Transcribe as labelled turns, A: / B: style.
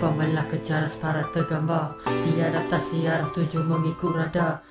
A: Upamalah kejar separa tergambar. Di adaptasi arah tuju mengikut radar.